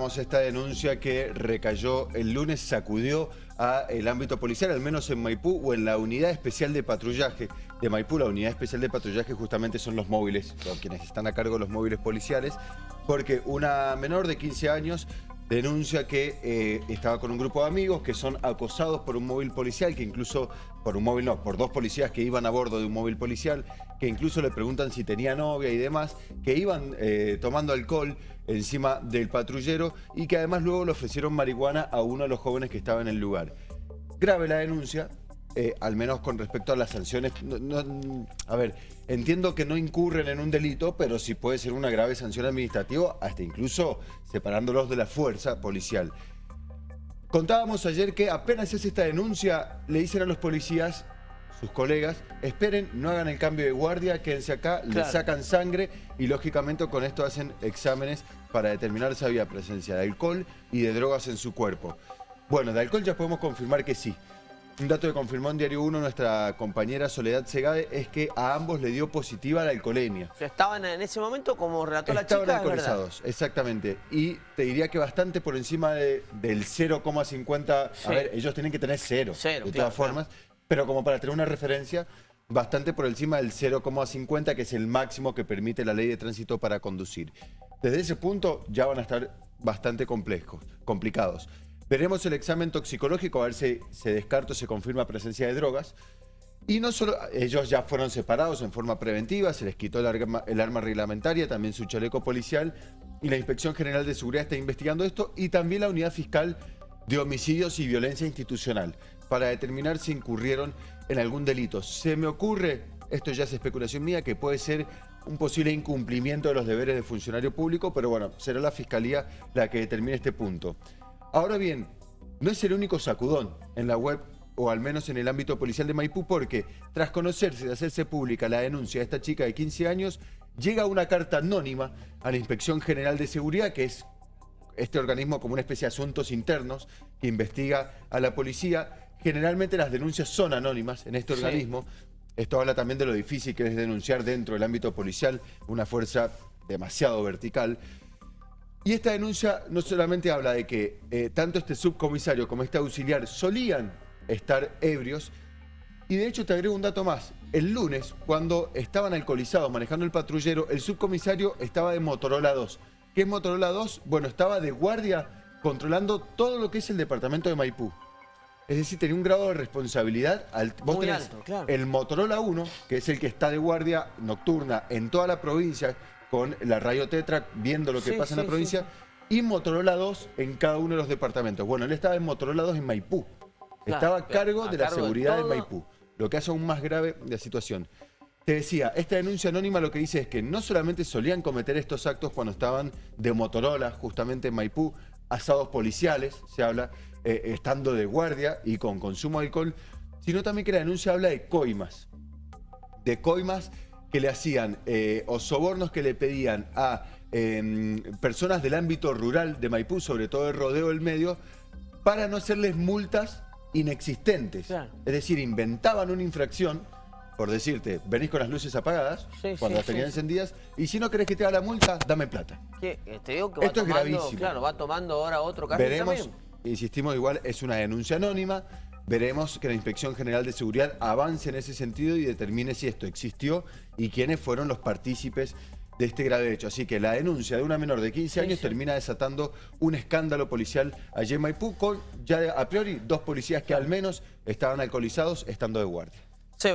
Esta denuncia que recayó el lunes sacudió a el ámbito policial, al menos en Maipú o en la unidad especial de patrullaje de Maipú. La unidad especial de patrullaje justamente son los móviles, quienes están a cargo de los móviles policiales, porque una menor de 15 años denuncia que eh, estaba con un grupo de amigos que son acosados por un móvil policial, que incluso, por un móvil no, por dos policías que iban a bordo de un móvil policial, que incluso le preguntan si tenía novia y demás, que iban eh, tomando alcohol encima del patrullero y que además luego le ofrecieron marihuana a uno de los jóvenes que estaba en el lugar. Grave la denuncia, eh, al menos con respecto a las sanciones. a ver, entiendo que no incurren en un delito, pero sí puede ser una grave sanción administrativa, hasta incluso separándolos de la fuerza policial. Contábamos ayer que apenas es esta denuncia, le dicen a los policías, sus colegas, esperen, no hagan el cambio de guardia, quédense acá, le sacan sangre y lógicamente con esto hacen exámenes para determinar si había presencia de alcohol y de drogas en su cuerpo. Bueno, de alcohol ya podemos confirmar que sí. Un dato que confirmó en Diario 1 nuestra compañera Soledad Segade es que a ambos le dio positiva la alcoholemia. estaban en ese momento, como relató la chica, Estaban alcoholizados, exactamente. Y te diría que bastante por encima del 0,50... A ver, ellos tienen que tener cero, de todas formas. Pero como para tener una referencia, bastante por encima del 0,50, que es el máximo que permite la ley de tránsito para conducir. Desde ese punto ya van a estar bastante complejos, complicados. Veremos el examen toxicológico a ver si se descarta o se confirma presencia de drogas. Y no solo, ellos ya fueron separados en forma preventiva, se les quitó el arma, el arma reglamentaria, también su chaleco policial, y la Inspección General de Seguridad está investigando esto, y también la Unidad Fiscal de Homicidios y Violencia Institucional, para determinar si incurrieron en algún delito. Se me ocurre, esto ya es especulación mía, que puede ser un posible incumplimiento de los deberes de funcionario público, pero bueno, será la Fiscalía la que determine este punto. Ahora bien, no es el único sacudón en la web o al menos en el ámbito policial de Maipú, porque tras conocerse y hacerse pública la denuncia de esta chica de 15 años, llega una carta anónima a la Inspección General de Seguridad, que es este organismo como una especie de asuntos internos que investiga a la policía. Generalmente las denuncias son anónimas en este organismo. Esto habla también de lo difícil que es denunciar dentro del ámbito policial, una fuerza demasiado vertical. Y esta denuncia no solamente habla de que eh, tanto este subcomisario como este auxiliar solían estar ebrios, y de hecho te agrego un dato más. El lunes, cuando estaban alcoholizados manejando el patrullero, el subcomisario estaba de Motorola 2. ¿Qué es Motorola 2? Bueno, estaba de guardia controlando todo lo que es el departamento de Maipú. Es decir, tenía un grado de responsabilidad. Al, vos alto, claro. el Motorola 1, que es el que está de guardia nocturna en toda la provincia, con la radio Tetra, viendo lo que pasa en la provincia, y Motorola 2 en cada uno de los departamentos. Bueno, él estaba en Motorola 2 en Maipú. estaba a cargo de la seguridad de, Maipú, lo que hace aún más grave la situación. Te decía, esta denuncia anónima lo que dice es que no solamente solían cometer estos actos cuando estaban de Motorola, justamente en Maipú, asados policiales, se habla, eh, estando de guardia y con consumo de alcohol, sino también que la denuncia habla de coimas. De coimas que le hacían eh, o sobornos que le pedían a em, personas del ámbito rural de Maipú, sobre todo el rodeo del medio, para no hacerles multas inexistentes. Es decir, inventaban una infracción, por decirte, venís con las luces apagadas, cuando las tenían encendidas, y si no querés que te haga la multa, dame plata. Eh, Esto es gravísimo. Claro, va tomando ahora otro caso Veremos, insistimos igual, es una denuncia anónima, Veremos que la Inspección General de Seguridad avance en ese sentido y determine si esto existió y quiénes fueron los partícipes de este grave hecho. Así que la denuncia de una menor de 15 años termina desatando un escándalo policial allí en Maipú con ya a priori dos policías que al menos estaban alcoholizados estando de guardia.